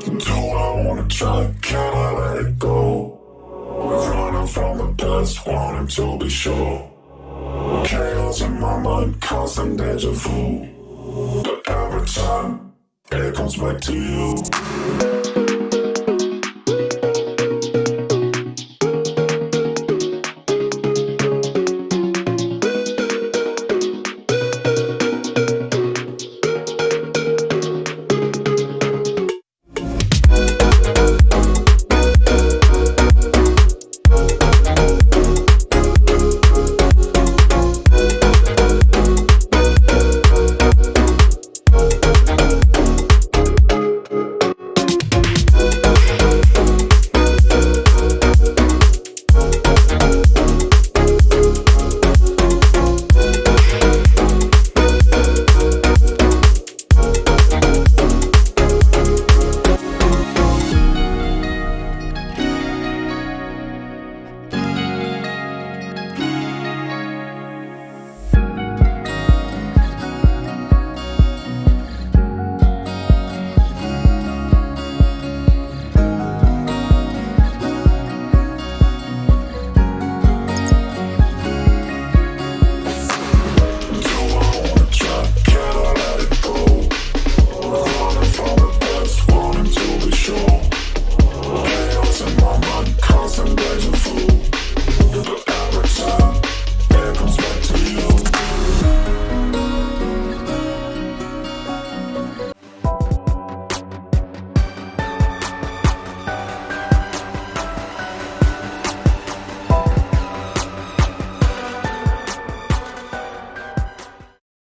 Do I wanna try? can I let it go? Running from the past, wanting to be sure. Chaos in my mind, constant deja vu. But every time, it comes back to you.